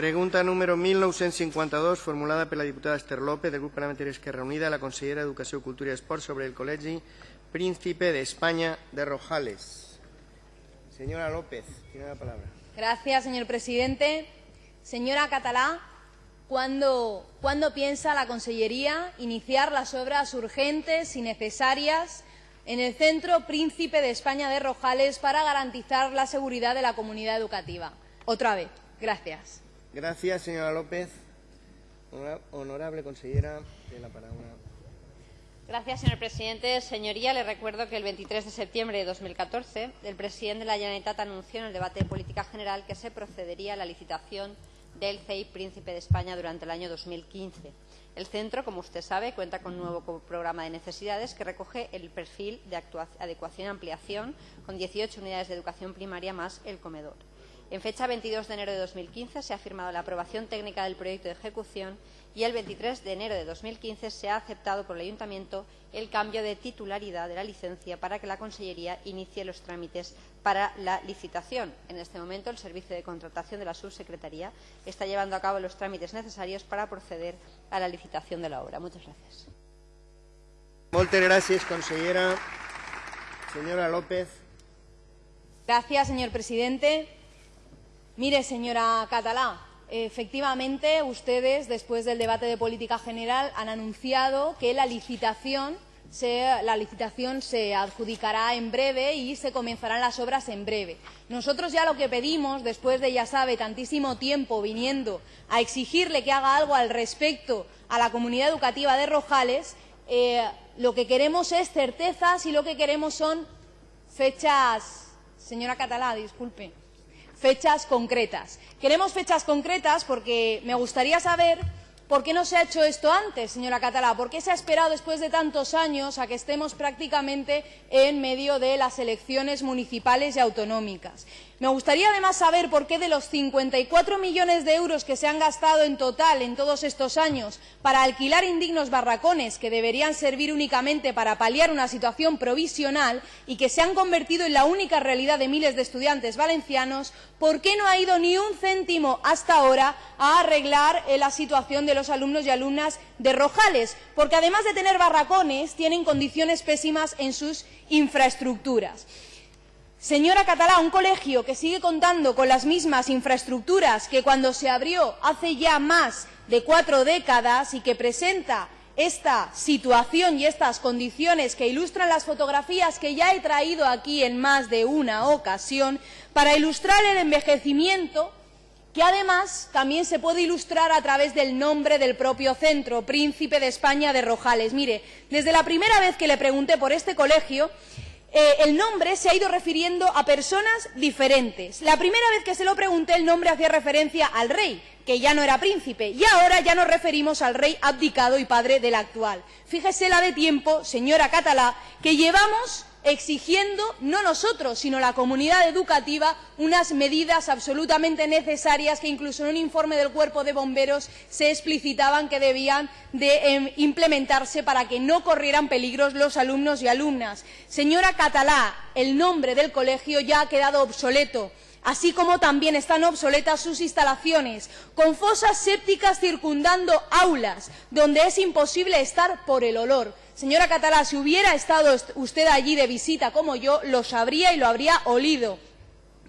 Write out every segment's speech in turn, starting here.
Pregunta número 1952, formulada per la diputada Esther López, del grup parlamentari Esquerra Unida, a la consellera d'Educació, Cultura i Esport sobre el Col·legi Príncipe de España de Rojales. Señora López, tiene la palabra. Gracias, señor presidente. Señora Catalá, ¿cuándo, ¿cuándo piensa la Consellería iniciar las obras urgentes y necesarias en el Centro Príncipe de España de Rojales para garantizar la seguridad de la comunidad educativa? Otra vez. Gracias. Gracias, señora López. Honora- Honorable consellera, tiene la palabra. Gracias, señor presidente. Señoría, le recuerdo que el 23 de septiembre de 2014 el presidente de la Generalitat anunció en el debate de política general que se procedería a la licitación del CEI Príncipe de España durante el año 2015. El centro, como usted sabe, cuenta con un nuevo programa de necesidades que recoge el perfil de adecuación y ampliación con 18 unidades de educación primaria más el comedor. En fecha 22 de enero de 2015 se ha firmado la aprobación técnica del proyecto de ejecución y el 23 de enero de 2015 se ha aceptado por el Ayuntamiento el cambio de titularidad de la licencia para que la Consellería inicie los trámites para la licitación. En este momento, el Servicio de Contratación de la Subsecretaría está llevando a cabo los trámites necesarios para proceder a la licitación de la obra. Muchas gracias. Moltes gràcies, consellera. Señora López. Gracias, señor presidente. Mire, señora Catalá, efectivamente ustedes, después del debate de política general, han anunciado que la licitación se, adjudicará en breve y se comenzarán las obras en breve. Nosotros ya lo que pedimos, después de, ya sabe, tantísimo tiempo viniendo a exigirle que haga algo al respecto a la comunidad educativa de Rojales, eh, lo que queremos es certezas y lo que queremos son fechas. Señora Catalá, disculpe. Fechas concretas. Queremos fechas concretas porque me gustaría saber por qué no se ha hecho esto antes, señora Catalá. ¿Por qué se ha esperado después de tantos años a que estemos prácticamente en medio de las elecciones municipales y autonómicas? Me gustaría además saber por qué de los 54 millones de euros que se han gastado en total en todos estos años para alquilar indignos barracones que deberían servir únicamente para paliar una situación provisional y que se han convertido en la única realidad de miles de estudiantes valencianos, ¿por qué no ha ido ni un céntimo hasta ahora a arreglar eh, la situación de los alumnos y alumnas de Rojales? Porque además de tener barracones, tienen condiciones pésimas en sus infraestructuras. Señora Catalá, un colegio que sigue contando con las mismas infraestructuras que cuando se abrió hace ya más de cuatro décadas y que presenta esta situación y estas condiciones que ilustran las fotografías que ya he traído aquí en más de una ocasión para ilustrar el envejecimiento que además también se puede ilustrar a través del nombre del propio centro, Príncipe de España de Rojales. Mire, desde la primera vez que le pregunté por este colegio, eh, el nombre se ha ido refiriendo a personas diferentes. La primera vez que se lo pregunté, el nombre hacía referencia al rey, que ya no era príncipe, y ahora ya nos referimos al rey abdicado y padre del actual. Fíjese la de tiempo, señora Catalá, que llevamos exigiendo, no nosotros, sino la comunidad educativa, unas medidas absolutamente necesarias que incluso en un informe del Cuerpo de Bomberos se explicitaban que debían de eh, implementarse para que no corrieran peligros los alumnos y alumnas. Señora Catalá, el nombre del colegio ya ha quedado obsoleto así como también están obsoletas sus instalaciones, con fosas sépticas circundando aulas, donde es imposible estar por el olor. Señora Catalá, si hubiera estado usted allí de visita como yo, lo sabría y lo habría olido.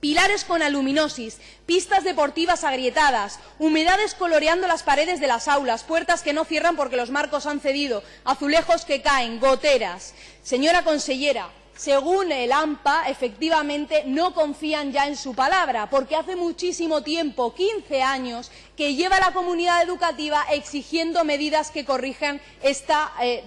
Pilares con aluminosis, pistas deportivas agrietadas, humedades coloreando las paredes de las aulas, puertas que no cierran porque los marcos han cedido, azulejos que caen, goteras. Señora consellera, según el AMPA, efectivamente no confían ya en su palabra, porque hace muchísimo tiempo, 15 años, que lleva la comunidad educativa exigiendo medidas que corrijan esta, eh,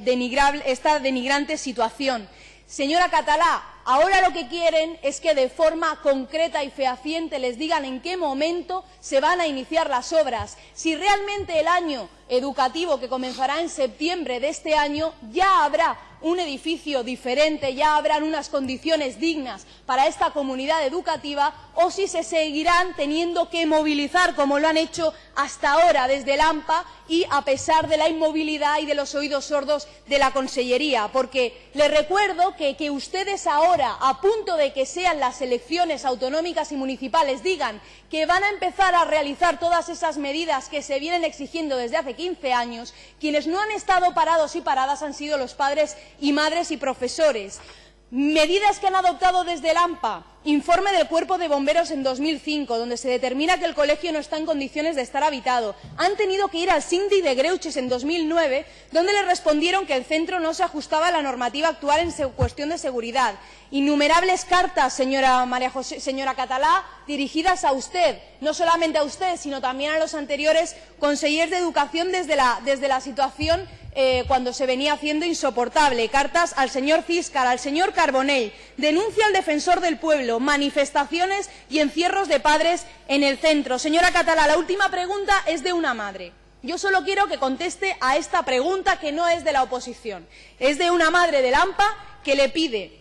esta denigrante situación. Señora Catalá, ahora lo que quieren es que de forma concreta y fehaciente les digan en qué momento se van a iniciar las obras. Si realmente el año educativo que comenzará en septiembre de este año ya habrá un edificio diferente, ya habrán unas condiciones dignas para esta comunidad educativa o si se seguirán teniendo que movilizar como lo han hecho hasta ahora desde el AMPA y a pesar de la inmovilidad y de los oídos sordos de la Consellería. Porque les recuerdo que, ustedes ahora, a punto de que sean las elecciones autonómicas y municipales, digan que van a empezar a realizar todas esas medidas que se vienen exigiendo desde hace 15 años, quienes no han estado parados y paradas han sido los padres y madres y profesores. Medidas que han adoptado desde el AMPA, informe del Cuerpo de Bomberos en 2005, donde se determina que el colegio no está en condiciones de estar habitado. Han tenido que ir al Cindy de Greuches en 2009, donde le respondieron que el centro no se ajustaba a la normativa actual en cuestión de seguridad. Innumerables cartas, señora, María José, señora Catalá, dirigidas a usted, no solamente a usted, sino también a los anteriores consejeros de Educación desde la, desde la situación eh, cuando se venía haciendo insoportable. Cartas al señor Fiscal, al señor Carbonell, denuncia al defensor del pueblo, manifestaciones y encierros de padres en el centro. Señora Catalá, la última pregunta es de una madre. Yo solo quiero que conteste a esta pregunta que no es de la oposición. Es de una madre del AMPA que le pide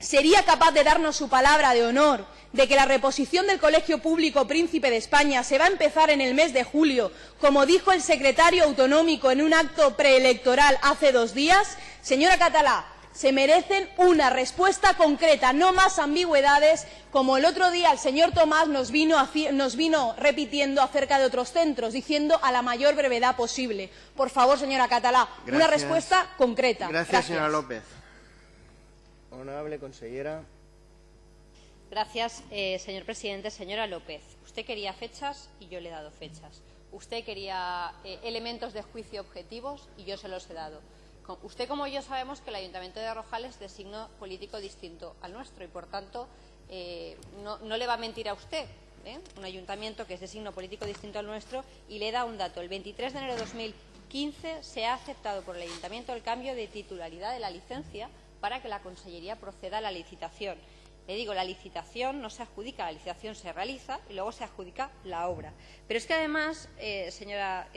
¿Sería capaz de darnos su palabra de honor de que la reposición del Colegio Público Príncipe de España se va a empezar en el mes de julio, como dijo el secretario autonómico en un acto preelectoral hace dos días? Señora Catalá, se merecen una respuesta concreta, no más ambigüedades, como el otro día el señor Tomás nos vino, nos vino, repitiendo acerca de otros centros, diciendo a la mayor brevedad posible. Por favor, señora Catalá, Gracias. una respuesta concreta. Gracias, Gracias. señora López. Honorable consellera. Gracias, eh, señor presidente. Señora López, usted quería fechas y yo le he dado fechas. Usted quería eh, elementos de juicio objetivos y yo se los he dado. Usted, como yo, sabemos que el Ayuntamiento de Rojales es de signo político distinto al nuestro y, por tanto, eh, no, le va a mentir a usted. ¿eh? Un ayuntamiento que es de signo político distinto al nuestro y le da un dato. El 23 de enero de 2015 se ha aceptado por el Ayuntamiento el cambio de titularidad de la licencia para que la Consellería proceda a la licitación. Le digo, la licitación no se adjudica, la licitación se realiza y luego se adjudica la obra. Pero es que además, eh, señora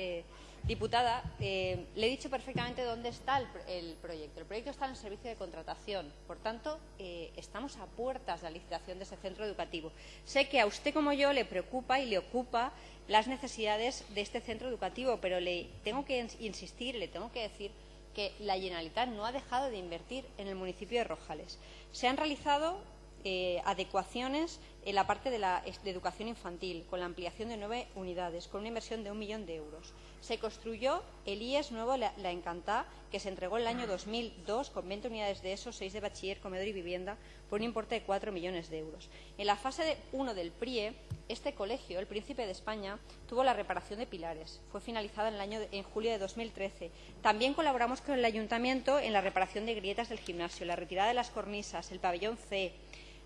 diputada, eh, le he dicho perfectamente dónde está el, pr- el proyecto. El proyecto está en el servicio de contratación. Por tanto, eh, estamos a puertas de la licitación de ese centro educativo. Sé que a usted como yo le preocupa y le ocupa las necesidades de este centro educativo, pero le tengo que ins- insistir, le tengo que decir que la Generalitat no ha dejado de invertir en el municipio de Rojales. Se han realizado eh, adecuaciones en la parte de la de educación infantil, con la ampliación de nueve unidades, con una inversión de un millón de euros. Se construyó el IES nuevo La, Encantá, que se entregó en el año 2002, con 20 unidades de esos, 6 de bachiller, comedor y vivienda, por un importe de 4 millones de euros. En la fase 1 del PRIE, este colegio, el Príncipe de España, tuvo la reparación de pilares. Fue finalizada en, el año de- en julio de 2013. También colaboramos con el Ayuntamiento en la reparación de grietas del gimnasio, la retirada de las cornisas, el pabellón C.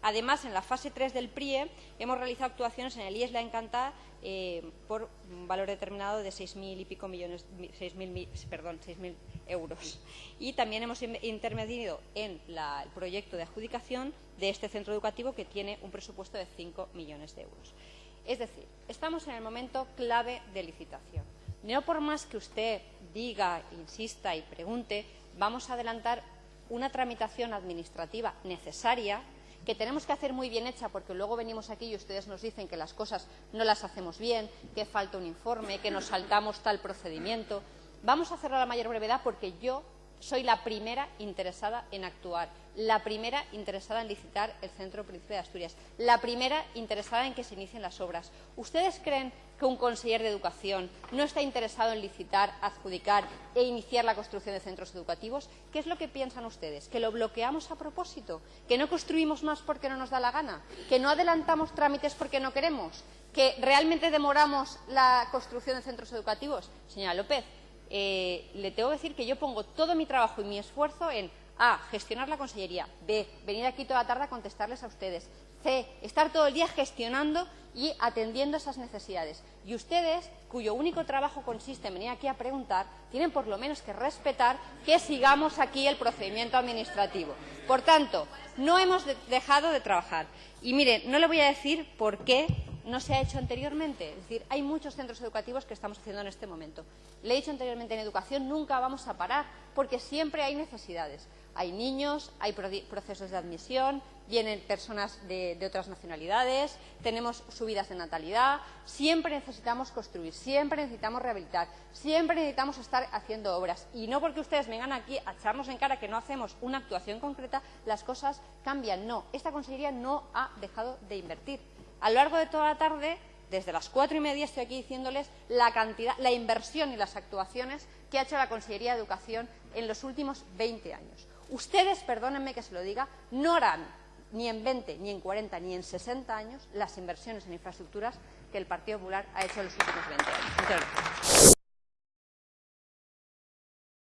Además, en la fase 3 del PRIE hemos realizado actuaciones en el IES La Encantá eh, por un valor determinado de 6.000 y millones, 6.000 mi- perdón, 6.000 euros. Y también hemos in- intervenido en el proyecto de adjudicación de este centro educativo que tiene un presupuesto de 5 millones de euros. Es decir, estamos en el momento clave de licitación. No por más que usted diga, insista y pregunte, vamos a adelantar una tramitación administrativa necesaria que tenemos que hacer muy bien hecha porque luego venimos aquí y ustedes nos dicen que las cosas no las hacemos bien, que falta un informe, que nos saltamos tal procedimiento. Vamos a hacerlo a la mayor brevedad porque yo soy la primera interesada en actuar, la primera interesada en licitar el Centro Príncipe de Asturias, la primera interesada en que se inicien las obras. ¿Ustedes creen que un conseller de Educación no está interesado en licitar, adjudicar e iniciar la construcción de centros educativos? ¿Qué es lo que piensan ustedes? ¿Que lo bloqueamos a propósito? ¿Que no construimos más porque no nos da la gana? ¿Que no adelantamos trámites porque no queremos? ¿Que realmente demoramos la construcción de centros educativos? Señora López, eh, le tengo que decir que yo pongo todo mi trabajo y mi esfuerzo en A. Gestionar la consellería. B. Venir aquí toda la tarde a contestarles a ustedes. C. Estar todo el día gestionando y atendiendo esas necesidades. Y ustedes, cuyo único trabajo consiste en venir aquí a preguntar, tienen por lo menos que respetar que sigamos aquí el procedimiento administrativo. Por tanto, no hemos de- dejado de trabajar. Y mire, no le voy a decir por qué no se ha hecho anteriormente. Es decir, hay muchos centros educativos que estamos haciendo en este momento. Le he dicho anteriormente, en educación nunca vamos a parar, porque siempre hay necesidades. Hay niños, hay procesos de admisión, vienen personas de, otras nacionalidades, tenemos subidas de natalidad, siempre necesitamos construir, siempre necesitamos rehabilitar, siempre necesitamos estar haciendo obras. Y no porque ustedes vengan aquí a echarnos en cara que no hacemos una actuación concreta, las cosas cambian. No, esta Consejería no ha dejado de invertir. A lo largo de toda la tarde, desde las cuatro y media, estoy aquí diciéndoles la cantidad, la inversión y las actuaciones que ha hecho la Consejería de Educación en los últimos 20 años. Ustedes, perdónenme que se lo diga, no harán ni en 20, ni en 40, ni en 60 años las inversiones en infraestructuras que el Partido Popular ha hecho en los últimos 20 años.